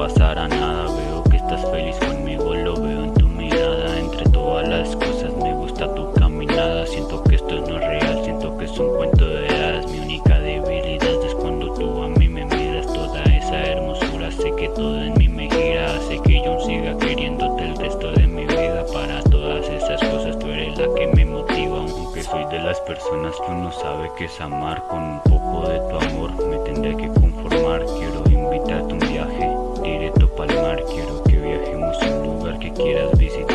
pasara nada. Veo que estás feliz conmigo, lo veo en tu mirada. Entre todas las cosas me gusta tu caminada. Siento que esto no es real, siento que es un cuento de hadas. Mi única debilidad es cuando tú a mí me miras. Toda esa hermosura, sé que todo en mí me gira. Hace que yo siga queriéndote el resto de mi vida. Para todas esas cosas tú eres la que me motiva. Aunque soy de las personas que uno sabe que es amar Con un poco de tu amor me tendré que quieras visitar